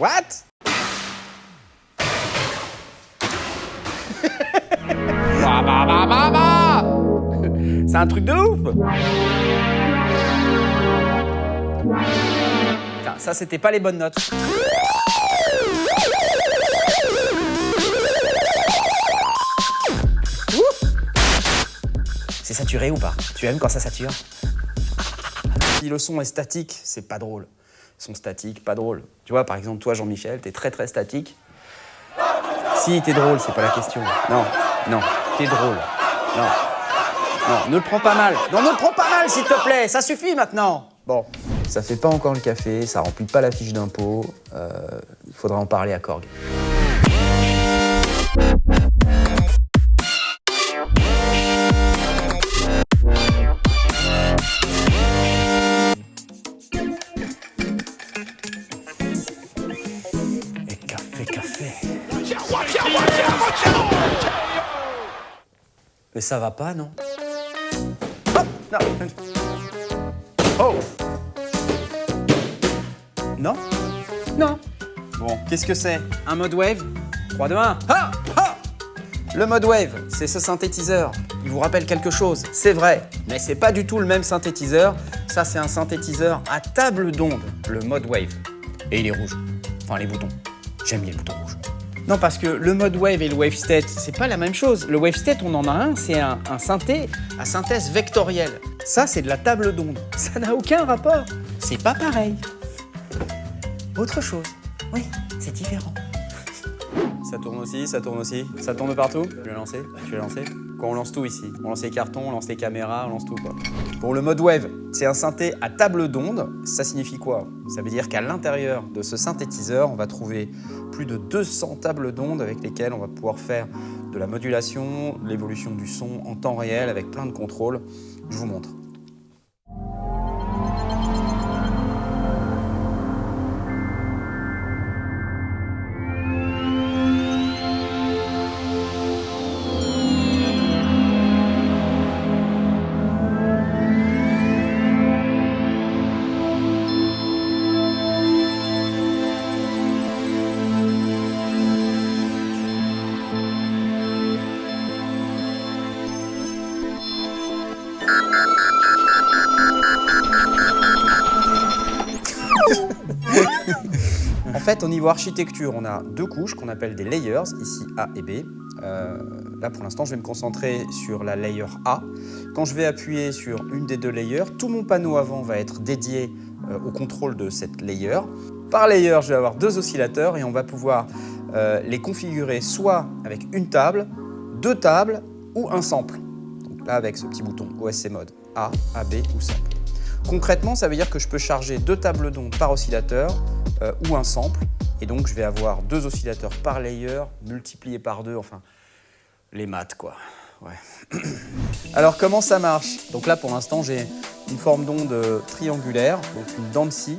What? C'est un truc de ouf. Putain, Ça, c'était pas les bonnes notes. C'est saturé ou pas? Tu aimes quand ça sature? Si le son est statique, c'est pas drôle. Son statique, pas drôle. Tu vois, par exemple, toi, Jean-Michel, t'es très très statique. Si, t'es drôle, c'est pas la question. Non, non, t'es drôle. Non, non, ne le prends pas mal. Non, ne le prends pas mal, s'il te plaît. Ça suffit maintenant. Bon. Ça fait pas encore le café, ça remplit pas la fiche d'impôt. Euh, Il faudra en parler à Korg. Mais ça va pas, non Oh Non Oh Non Non Bon, qu'est-ce que c'est Un mode wave 3, 2, 1 Ha Ha Le mode wave, c'est ce synthétiseur. Il vous rappelle quelque chose, c'est vrai, mais c'est pas du tout le même synthétiseur. Ça, c'est un synthétiseur à table d'onde, le mode wave. Et il est rouge. Enfin, les boutons. J'aime les boutons. Non, parce que le mode wave et le wave state, c'est pas la même chose. Le wave state, on en a un, c'est un, synthé à synthèse vectorielle. Ça, c'est de la table d'onde. Ça n'a aucun rapport. C'est pas pareil. Autre chose. Oui, c'est différent. Ça tourne aussi, ça tourne aussi. Ça tourne partout. Je vais lancer, je vais lancer. On lance tout ici. On lance les cartons, on lance les caméras, on lance tout. Pour le mode wave, c'est un synthé à table d'onde. Ça signifie quoi? Ça veut dire qu'à l'intérieur de ce synthétiseur, on va trouver plus de 200 tables d'onde avec lesquelles on va pouvoir faire de la modulation, l'évolution du son en temps réel avec plein de contrôles. Je vous montre. Fait, au niveau architecture, on a deux couches qu'on appelle des layers, ici A et B. Euh, là, pour l'instant, je vais me concentrer sur la layer A. Quand je vais appuyer sur une des deux layers, tout mon panneau avant va être dédié euh, au contrôle de cette layer. Par layer, je vais avoir deux oscillateurs et on va pouvoir euh, les configurer soit avec une table, deux tables ou un sample. Donc là, avec ce petit bouton OSC mode A, AB ou sample. Concrètement, ça veut dire que je peux charger deux tables d'onde par oscillateur euh, ou un sample. Et donc, je vais avoir deux oscillateurs par layer, multipliés par deux, enfin, les maths, quoi. Alors, comment ça marche? Donc là, pour l'instant, j'ai une forme d'onde triangulaire, donc une scie.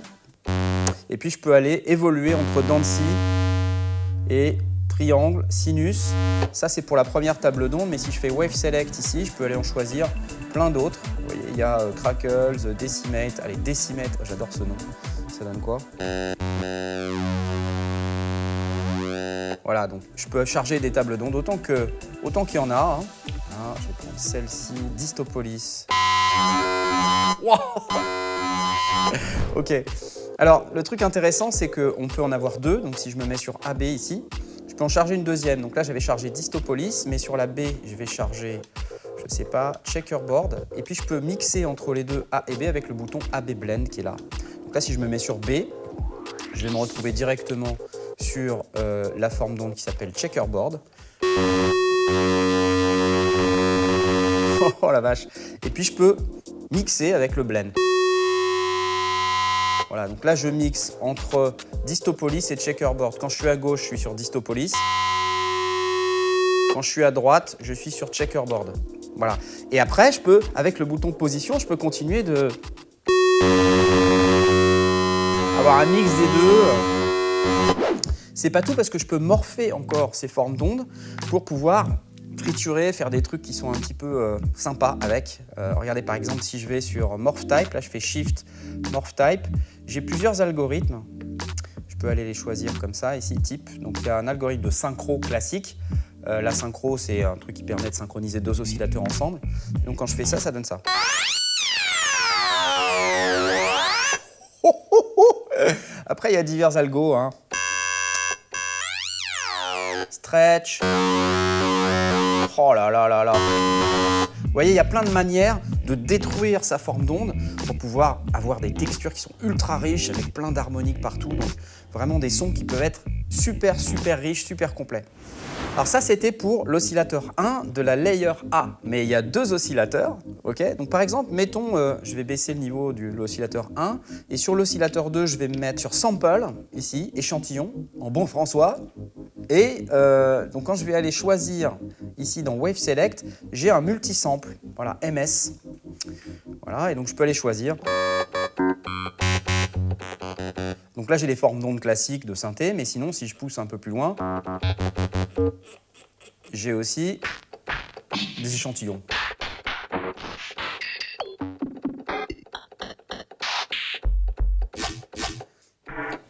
Et puis, je peux aller évoluer entre scie et triangle, sinus. Ça, c'est pour la première table d'onde, mais si je fais Wave Select ici, je peux aller en choisir plein d'autres. Il y a euh, Crackles, euh, Decimate. Allez, Decimate, j'adore ce nom. Ça donne quoi? Voilà, donc je peux charger des tables d'onde autant que autant qu'il y en a. hein. Ah, je vais prendre celle-ci, Distopolis. Wow ok. Alors, le truc intéressant, c'est qu'on peut en avoir deux. Donc, si je me mets sur AB ici, je peux en charger une deuxième. Donc là, j'avais chargé Distopolis, mais sur la B, je vais charger, je sais pas, Checkerboard. Et puis, je peux mixer entre les deux A et B avec le bouton AB Blend qui est là. Donc là, si je me mets sur B, je vais me retrouver directement sur euh, la forme d'onde qui s'appelle Checkerboard. Oh la vache Et puis, je peux mixer avec le Blend. Voilà, donc là je mixe entre Distopolis et Checkerboard. Quand je suis à gauche, je suis sur Distopolis. Quand je suis à droite, je suis sur Checkerboard. Voilà. Et après, je peux, avec le bouton position, je peux continuer de avoir un mix des deux. C'est pas tout parce que je peux morpher encore ces formes d'ondes pour pouvoir triturer, faire des trucs qui sont un petit peu euh, sympas avec. Euh, regardez par exemple si je vais sur Morph Type, là je fais Shift Morph Type, j'ai plusieurs algorithmes. Je peux aller les choisir comme ça, ici, type. Donc il y a un algorithme de synchro classique. Euh, la synchro, c'est un truc qui permet de synchroniser deux oscillateurs ensemble. donc quand je fais ça, ça donne ça. Après, il y a divers algos. Hein. Stretch. Oh là là là là. Vous voyez, il y a plein de manières de détruire sa forme d'onde pour pouvoir avoir des textures qui sont ultra riches avec plein d'harmoniques partout. Donc vraiment des sons qui peuvent être super super riches, super complets. Alors ça, c'était pour l'oscillateur 1 de la layer A. Mais il y a deux oscillateurs, ok? Donc par exemple, mettons, euh, je vais baisser le niveau de l'oscillateur 1, et sur l'oscillateur 2, je vais me mettre sur sample, ici, échantillon, en bon François. Et euh, donc quand je vais aller choisir, ici dans Wave Select, j'ai un multisample, voilà, MS. Voilà, et donc je peux aller choisir. Donc là, j'ai les formes d'ondes classiques de synthé, mais sinon, si je pousse un peu plus loin, j'ai aussi des échantillons.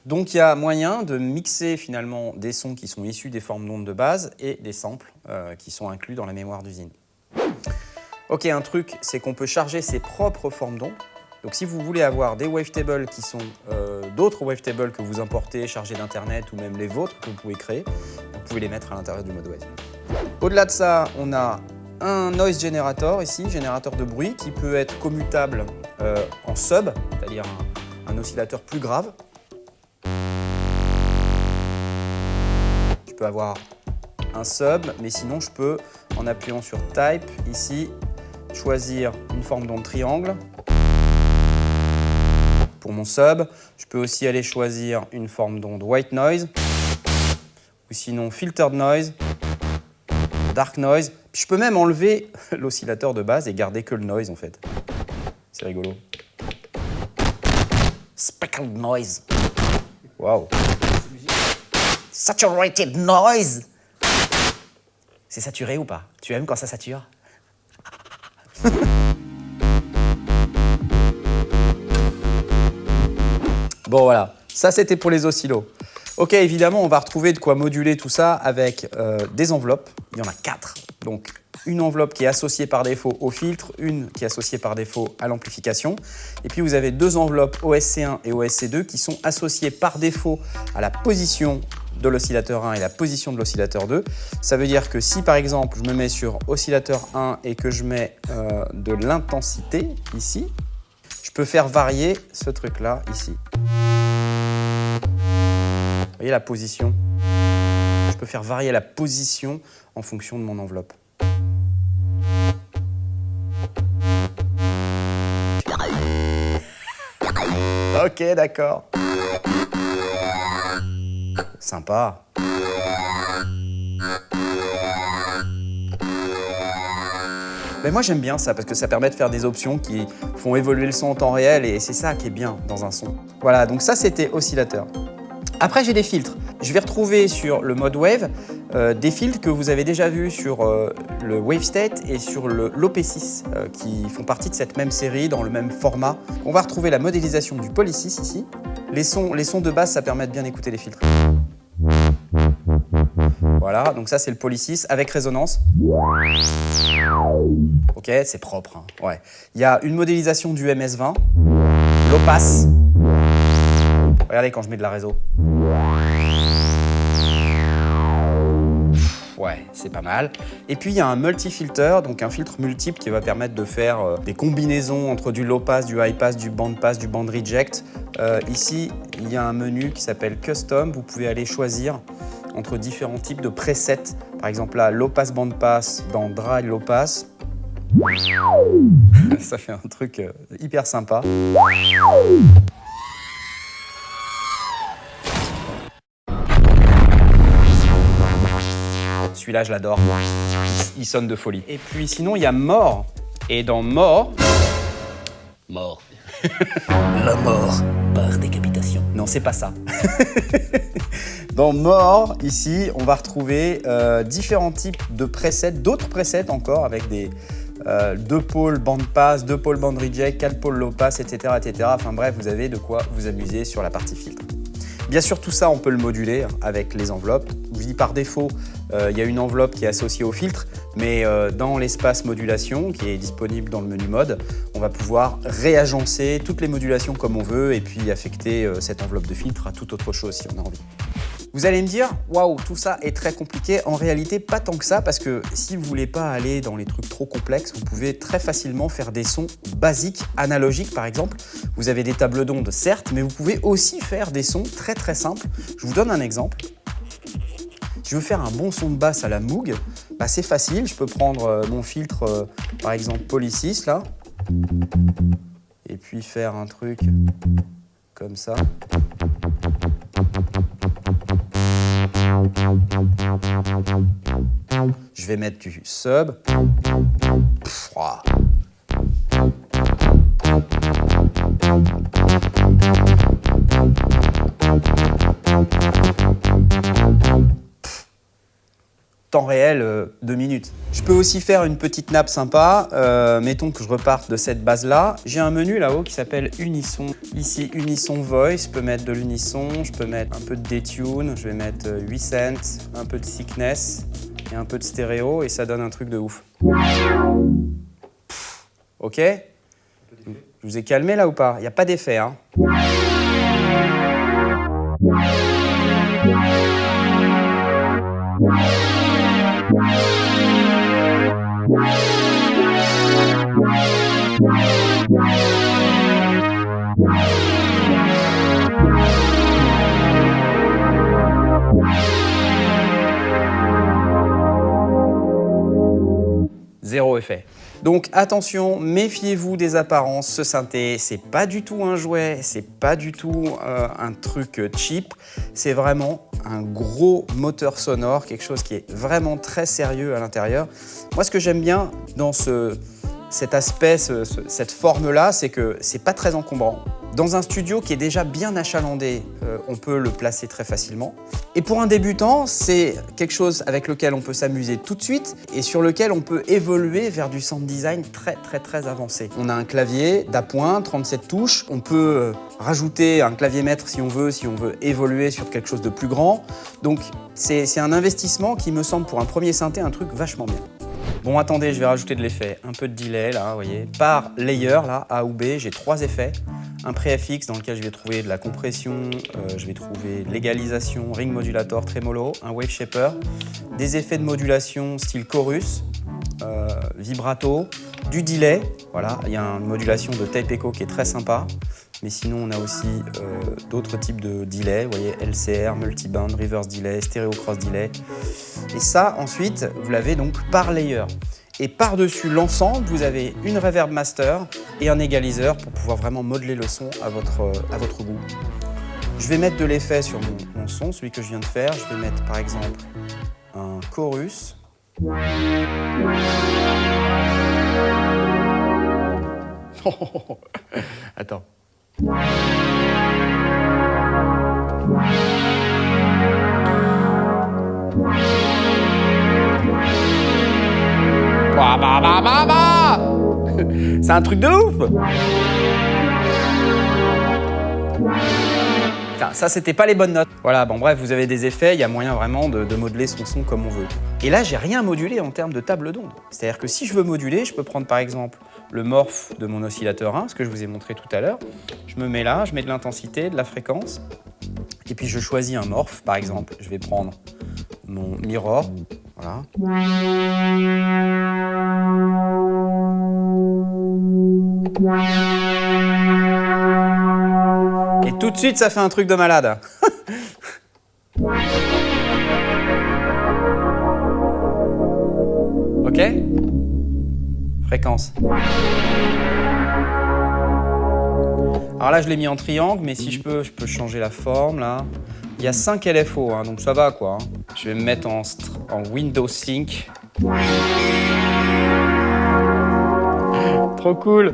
Donc il y a moyen de mixer finalement des sons qui sont issus des formes d'ondes de base et des samples euh, qui sont inclus dans la mémoire d'usine. Ok, un truc, c'est qu'on peut charger ses propres formes d'ondes. Donc si vous voulez avoir des wavetables qui sont euh, d'autres wavetables que vous importez, chargés d'internet ou même les vôtres que vous pouvez créer, vous pouvez les mettre à l'intérieur du mode wave. Au-delà de ça, on a un noise generator ici, générateur de bruit, qui peut être commutable euh, en sub, c'est-à-dire un, oscillateur plus grave. Je peux avoir un sub, mais sinon je peux, en appuyant sur Type, ici, choisir une forme d'onde triangle mon sub. Je peux aussi aller choisir une forme d'onde white noise ou sinon filtered noise, dark noise. je peux même enlever l'oscillateur de base et garder que le noise en fait. C'est rigolo. Speckled noise. Wow. Saturated noise. C'est saturé ou pas? Tu aimes quand ça sature? Bon voilà, ça c'était pour les oscillos. Ok, évidemment, on va retrouver de quoi moduler tout ça avec euh, des enveloppes. Il y en a quatre. Donc, une enveloppe qui est associée par défaut au filtre, une qui est associée par défaut à l'amplification. Et puis, vous avez deux enveloppes OSC1 et OSC2 qui sont associées par défaut à la position de l'oscillateur 1 et la position de l'oscillateur 2. Ça veut dire que si, par exemple, je me mets sur oscillateur 1 et que je mets euh, de l'intensité ici, je peux faire varier ce truc-là ici. Vous voyez la position? Je peux faire varier la position en fonction de mon enveloppe. Ok, d'accord. Sympa. Mais moi j'aime bien ça parce que ça permet de faire des options qui font évoluer le son en temps réel et c'est ça qui est bien dans un son. Voilà, donc ça c'était oscillateur. Après j'ai des filtres. Je vais retrouver sur le mode Wave euh, des filtres que vous avez déjà vus sur euh, le Wave State et sur le l'OP6 euh, qui font partie de cette même série dans le même format. On va retrouver la modélisation du Poly6 ici. Les sons, les sons de base, ça permet de bien écouter les filtres. Voilà, donc ça c'est le Poly 6 avec résonance. Ok, c'est propre. Hein. Ouais. Il y a une modélisation du MS20, l'opace. Regardez quand je mets de la réseau. Ouais, c'est pas mal. Et puis il y a un multi-filter, donc un filtre multiple qui va permettre de faire euh, des combinaisons entre du low pass, du high pass, du band pass, du band reject. Euh, ici, il y a un menu qui s'appelle Custom. Vous pouvez aller choisir entre différents types de presets. Par exemple là, low pass, band pass dans dry low pass. Ça fait un truc euh, hyper sympa. Celui-là, je l'adore. Il sonne de folie. Et puis sinon, il y a Mort. Et dans Mort... Mort. La mort par décapitation. Non, c'est pas ça. dans Mort, ici, on va retrouver euh, différents types de presets, d'autres presets encore, avec des, euh, deux pôles band pass, deux pôles band reject, quatre pôles low pass, etc., etc. Enfin bref, vous avez de quoi vous amuser sur la partie filtre. Bien sûr, tout ça, on peut le moduler avec les enveloppes. Je vous dis par défaut, euh, il y a une enveloppe qui est associée au filtre, mais euh, dans l'espace modulation, qui est disponible dans le menu mode, on va pouvoir réagencer toutes les modulations comme on veut et puis affecter euh, cette enveloppe de filtre à toute autre chose si on a envie. Vous allez me dire, waouh, tout ça est très compliqué. En réalité, pas tant que ça, parce que si vous voulez pas aller dans les trucs trop complexes, vous pouvez très facilement faire des sons basiques, analogiques par exemple. Vous avez des tables d'ondes, certes, mais vous pouvez aussi faire des sons très très simples. Je vous donne un exemple. Je veux faire un bon son de basse à la Moog, bah c'est facile. Je peux prendre euh, mon filtre, euh, par exemple Polysis, là, et puis faire un truc comme ça. Je vais mettre du sub. Pff, Temps réel, euh, deux minutes. Je peux aussi faire une petite nappe sympa. Euh, mettons que je reparte de cette base-là. J'ai un menu là-haut qui s'appelle Unisson. Ici, Unisson Voice. Je peux mettre de l'unisson, je peux mettre un peu de detune, je vais mettre euh, 8 cents, un peu de sickness et un peu de stéréo et ça donne un truc de ouf. Ok? Je vous ai calmé là ou pas? Il n'y a pas d'effet. Hein Zéro effet. Donc attention, méfiez-vous des apparences. Ce synthé, c'est pas du tout un jouet, c'est pas du tout euh, un truc cheap. C'est vraiment un gros moteur sonore, quelque chose qui est vraiment très sérieux à l'intérieur. Moi, ce que j'aime bien dans ce, cet aspect, ce- ce- cette forme-là, c'est que c'est pas très encombrant. Dans un studio qui est déjà bien achalandé, euh, on peut le placer très facilement. Et pour un débutant, c'est quelque chose avec lequel on peut s'amuser tout de suite et sur lequel on peut évoluer vers du sound design très très très avancé. On a un clavier d'appoint, 37 touches. On peut euh, rajouter un clavier maître si on veut, si on veut évoluer sur quelque chose de plus grand. Donc c'est c'est un investissement qui me semble pour un premier synthé un truc vachement bien. Bon, attendez, je vais rajouter de l'effet. Un peu de delay, là, vous voyez. Par layer, là, A ou B, j'ai trois effets. Un pré-FX dans lequel je vais trouver de la compression, euh, je vais trouver l'égalisation, ring modulator, tremolo, un wave shaper, des effets de modulation style chorus, euh, vibrato, du delay. Voilà, il y a une modulation de tape echo qui est très sympa. Mais sinon, on a aussi euh, d'autres types de delay. Vous voyez, LCR, multiband, reverse delay, stereo cross delay. Et ça, ensuite, vous l'avez donc par layer. Et par-dessus l'ensemble, vous avez une reverb master et un égaliseur pour pouvoir vraiment modeler le son à votre, à votre goût. Je vais mettre de l'effet sur mon son, celui que je viens de faire. Je vais mettre par exemple un chorus. Attends. Bah, bah, bah, C'est un truc de ouf ça, c'était pas les bonnes notes. Voilà, bon bref, vous avez des effets, il y a moyen vraiment de, de modeler son son comme on veut. Et là, j'ai rien modulé en termes de table d'onde. C'est-à-dire que si je veux moduler, je peux prendre par exemple le morph de mon oscillateur 1, ce que je vous ai montré tout à l'heure. Je me mets là, je mets de l'intensité, de la fréquence, et puis je choisis un morph, par exemple. Je vais prendre mon mirror, voilà. Et tout de suite, ça fait un truc de malade. ok? Alors là, je l'ai mis en triangle, mais si je peux, je peux changer la forme, là. Il y a 5 LFO, hein, donc ça va, quoi. hein. Je vais me mettre en, en Windows Sync. Trop cool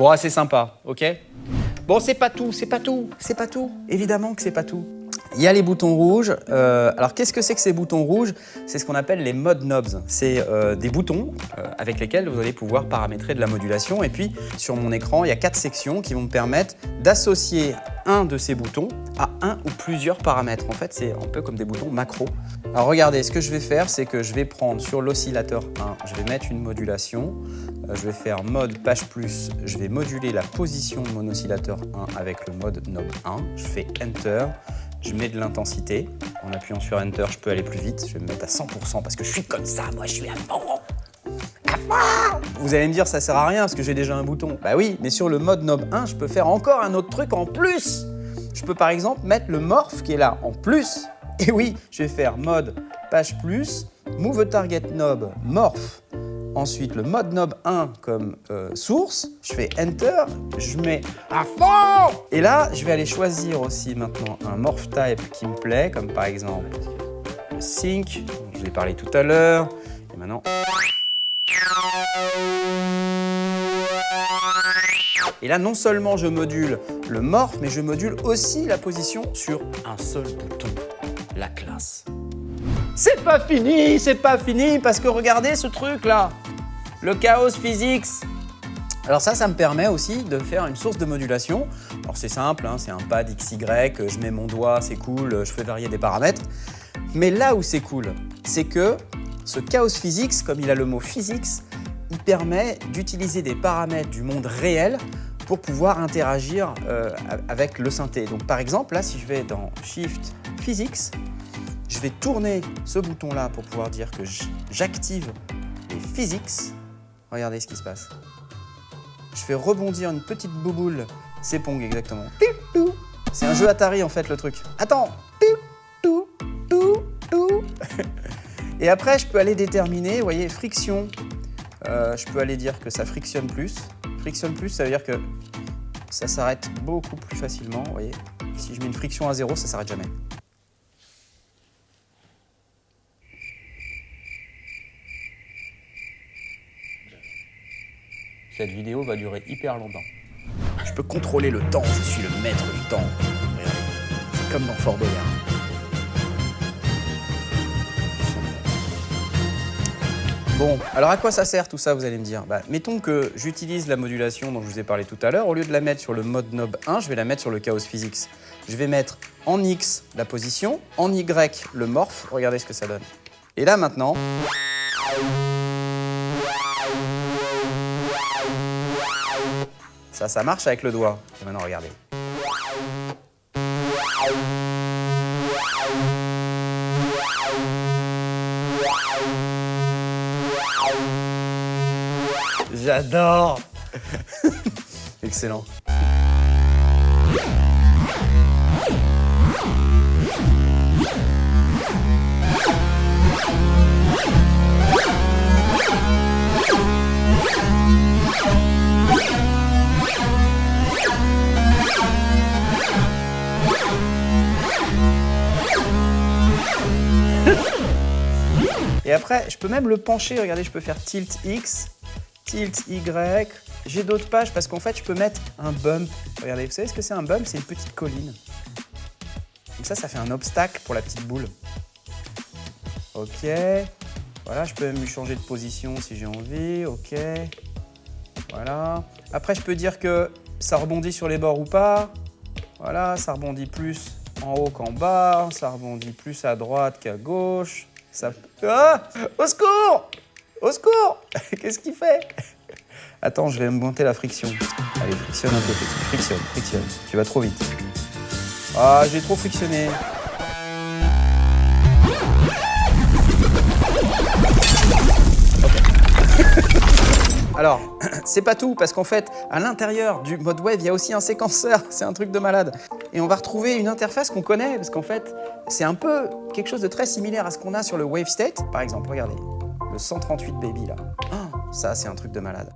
Bon, c'est sympa, ok? Bon, c'est pas tout, c'est pas tout, c'est pas tout. Évidemment que c'est pas tout. Il y a les boutons rouges. Euh, alors, qu'est-ce que c'est que ces boutons rouges? C'est ce qu'on appelle les mode knobs. C'est euh, des boutons euh, avec lesquels vous allez pouvoir paramétrer de la modulation. Et puis, sur mon écran, il y a quatre sections qui vont me permettre d'associer un de ces boutons à un ou plusieurs paramètres. En fait, c'est un peu comme des boutons macro. Alors, regardez, ce que je vais faire, c'est que je vais prendre sur l'oscillateur 1, je vais mettre une modulation. je vais faire mode page plus. Je vais moduler la position de mon oscillateur 1 avec le mode knob 1. Je fais Enter je mets de l'intensité. En appuyant sur Enter, je peux aller plus vite. Je vais me mettre à 100% parce que je suis comme ça, moi je suis à fond. À Vous allez me dire, ça sert à rien parce que j'ai déjà un bouton. Bah oui, mais sur le mode knob 1, je peux faire encore un autre truc en plus. Je peux par exemple mettre le morph qui est là en plus. Et oui, je vais faire mode page plus, move target knob morph Ensuite, le mode knob 1 comme euh, source. Je fais Enter, je mets à fond Et là, je vais aller choisir aussi maintenant un morph type qui me plaît, comme par exemple sync, je vous ai parlé tout à l'heure. Et maintenant... Et là, non seulement je module le morph, mais je module aussi la position sur un seul bouton. La classe. C'est pas fini, c'est pas fini, parce que regardez ce truc là, le chaos physics. Alors ça, ça me permet aussi de faire une source de modulation. Alors c'est simple, hein, c'est un pad XY, je mets mon doigt, c'est cool, je fais varier des paramètres. Mais là où c'est cool, c'est que ce chaos physics, comme il a le mot physics, il permet d'utiliser des paramètres du monde réel pour pouvoir interagir euh, avec le synthé. Donc par exemple, là, si je vais dans Shift Physics, je vais tourner ce bouton-là pour pouvoir dire que j'active les physics. Regardez ce qui se passe. Je fais rebondir une petite bouboule. C'est Pong, exactement. C'est un jeu Atari, en fait, le truc. Attends Et après, je peux aller déterminer, vous voyez, friction. Euh, je peux aller dire que ça frictionne plus. Frictionne plus, ça veut dire que ça s'arrête beaucoup plus facilement, vous voyez. Si je mets une friction à zéro, ça s'arrête jamais. Cette vidéo va durer hyper longtemps. Je peux contrôler le temps, je suis le maître du temps. C'est comme dans Fort Boyard. Bon, alors à quoi ça sert tout ça, vous allez me dire? Bah, Mettons que j'utilise la modulation dont je vous ai parlé tout à l'heure. Au lieu de la mettre sur le mode knob 1, je vais la mettre sur le chaos physics. Je vais mettre en X la position, en Y le morph. Regardez ce que ça donne. Et là maintenant... Ça, ça marche avec le doigt. Et maintenant, regardez. J'adore Excellent. Je peux même le pencher. Regardez, je peux faire tilt X, tilt Y. J'ai d'autres pages parce qu'en fait, je peux mettre un bump. Regardez, vous savez ce que c'est un bump? C'est une petite colline. Donc ça, ça fait un obstacle pour la petite boule. Ok. Voilà, je peux même lui changer de position si j'ai envie. Ok. Voilà. Après, je peux dire que ça rebondit sur les bords ou pas. Voilà, ça rebondit plus en haut qu'en bas. Ça rebondit plus à droite qu'à gauche. Ça... Ah Au secours Au secours Qu'est-ce qu'il fait? Attends, je vais monter la friction. Allez, frictionne un peu. Frictionne, frictionne. Tu vas trop vite. Ah, j'ai trop frictionné. Alors, c'est pas tout, parce qu'en fait, à l'intérieur du mode wave, il y a aussi un séquenceur. C'est un truc de malade. Et on va retrouver une interface qu'on connaît, parce qu'en fait, c'est un peu quelque chose de très similaire à ce qu'on a sur le wave state. Par exemple, regardez, le 138 baby là. Oh, ça, c'est un truc de malade.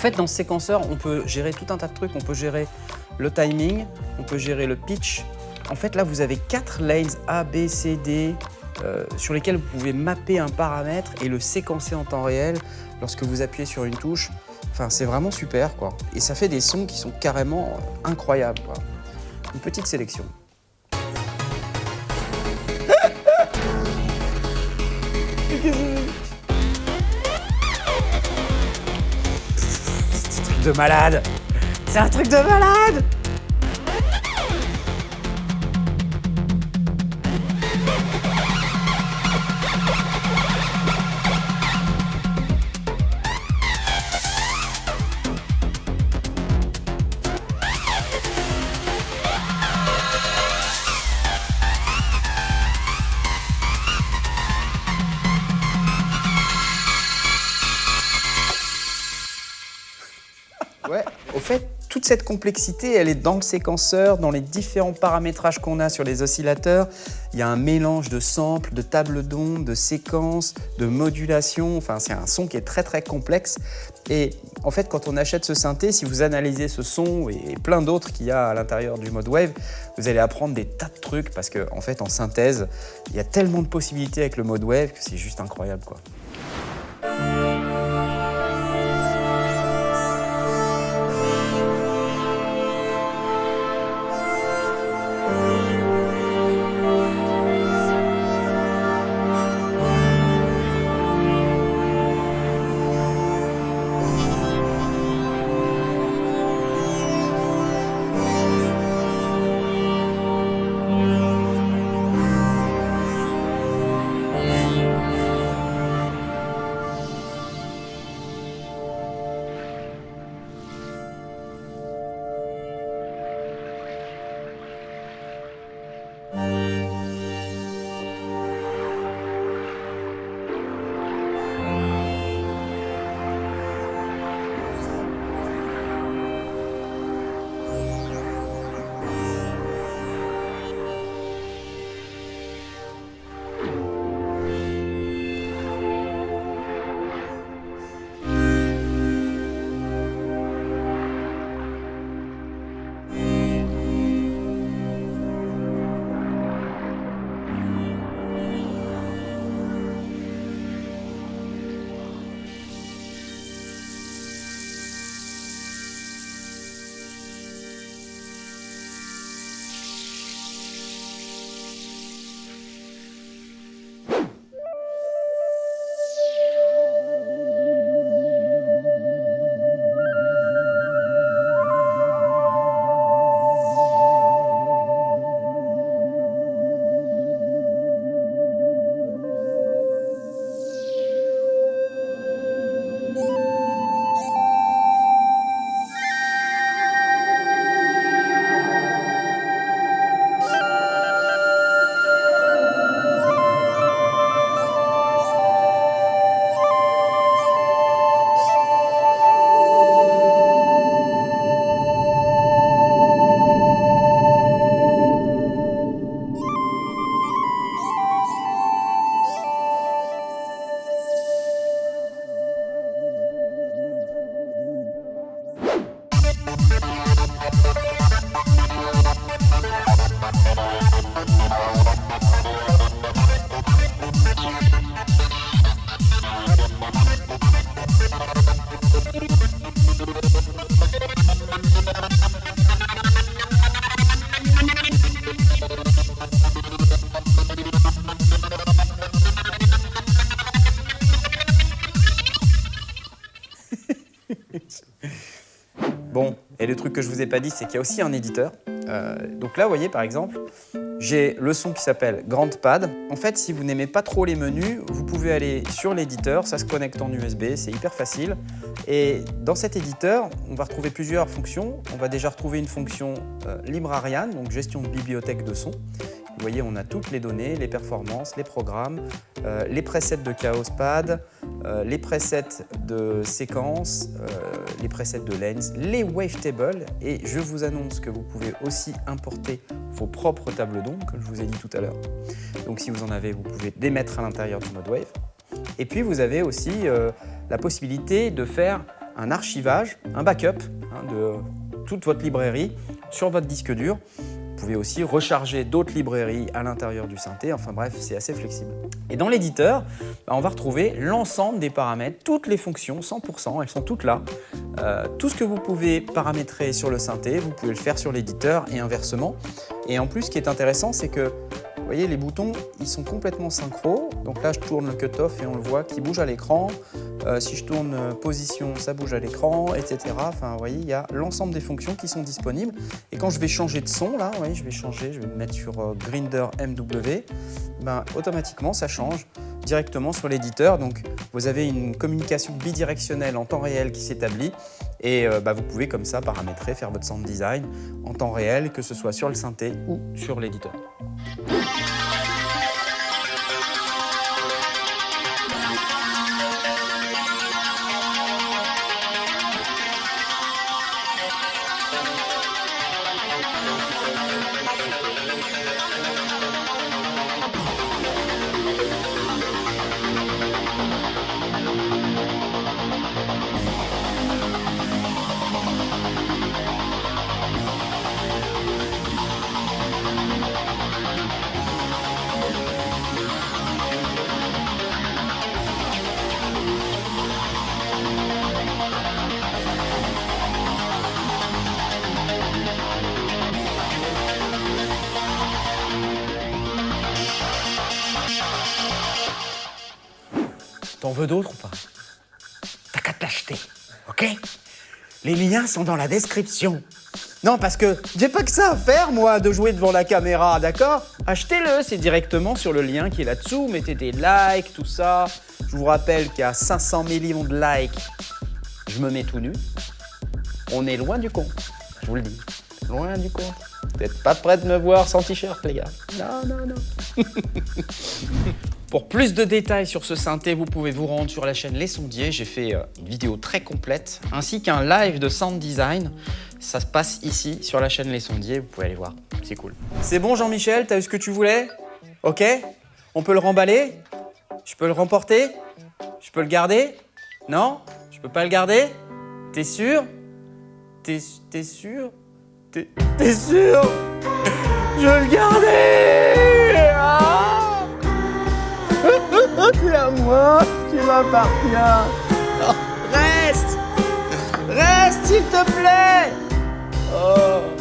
Fait, dans ce séquenceur, on peut gérer tout un tas de trucs. On peut gérer le timing, on peut gérer le pitch. En fait, là, vous avez quatre lanes A, B, C, D euh, sur lesquels vous pouvez mapper un paramètre et le séquencer en temps réel lorsque vous appuyez sur une touche. Enfin, c'est vraiment super, quoi. Et ça fait des sons qui sont carrément incroyables, quoi. Une petite sélection. de malade. C'est un truc de malade Au fait, toute cette complexité, elle est dans le séquenceur, dans les différents paramétrages qu'on a sur les oscillateurs. Il y a un mélange de samples, de tables d'ondes, de séquences, de modulation. Enfin, c'est un son qui est très très complexe. Et en fait, quand on achète ce synthé, si vous analysez ce son et plein d'autres qu'il y a à l'intérieur du mode wave, vous allez apprendre des tas de trucs parce qu'en en fait, en synthèse, il y a tellement de possibilités avec le mode wave que c'est juste incroyable. Pas dit, c'est qu'il y a aussi un éditeur. Euh, donc là, vous voyez par exemple, j'ai le son qui s'appelle GrandPad. En fait, si vous n'aimez pas trop les menus, vous pouvez aller sur l'éditeur, ça se connecte en USB, c'est hyper facile. Et dans cet éditeur, on va retrouver plusieurs fonctions. On va déjà retrouver une fonction euh, Librarian, donc gestion de bibliothèque de son. Vous voyez, on a toutes les données, les performances, les programmes, euh, les presets de Chaospad, euh, les presets de séquences, euh, les presets de lens, les wavetables et je vous annonce que vous pouvez aussi importer vos propres tables d'ondes, comme je vous ai dit tout à l'heure. Donc si vous en avez, vous pouvez les mettre à l'intérieur du mode wave. Et puis vous avez aussi la possibilité de faire un archivage, un backup hein, de toute votre librairie sur votre disque dur pouvez aussi recharger d'autres librairies à l'intérieur du synthé. Enfin bref, c'est assez flexible. Et dans l'éditeur, bah, on va retrouver l'ensemble des paramètres, toutes les fonctions, 100%, elles sont toutes là. Euh, tout ce que vous pouvez paramétrer sur le synthé, vous pouvez le faire sur l'éditeur et inversement. Et en plus, ce qui est intéressant, c'est que vous voyez, les boutons, ils sont complètement synchro. Donc là, je tourne le cut-off et on le voit qui bouge à l'écran. Euh, si je tourne euh, position, ça bouge à l'écran, etc. Enfin, vous voyez, il y a l'ensemble des fonctions qui sont disponibles. Et quand je vais changer de son, là, vous je vais changer, je vais me mettre sur euh, Grinder MW, ben, automatiquement, ça change directement sur l'éditeur. Donc, vous avez une communication bidirectionnelle en temps réel qui s'établit et bah, vous pouvez comme ça paramétrer, faire votre sound design en temps réel, que ce soit sur le synthé ou sur l'éditeur. D'autres ou pas T'as qu'à te l'acheter, ok? Les liens sont dans la description. Non, parce que j'ai pas que ça à faire, moi, de jouer devant la caméra, d'accord? Achetez-le, c'est directement sur le lien qui est là-dessous. Mettez des likes, tout ça. Je vous rappelle qu'il y a 500 millions de likes. Je me mets tout nu. On est loin du compte, je vous le dis. Loin du compte. Vous n'êtes pas prêts de me voir sans t-shirt, les gars. Non, non, non. Pour plus de détails sur ce synthé, vous pouvez vous rendre sur la chaîne Les Sondiers. J'ai fait euh, une vidéo très complète, ainsi qu'un live de sound design. Ça se passe ici, sur la chaîne Les Sondiers. Vous pouvez aller voir, c'est cool. C'est bon, Jean-Michel? T'as eu ce que tu voulais? Ok? On peut le remballer? Je peux le remporter? Je peux le garder? Non? Je peux pas le garder? T'es sûr? T'es sûr? T'es sûr? Je veux le garder c'est à moi, tu m'appartiens. reste Reste, s'il te plaît oh.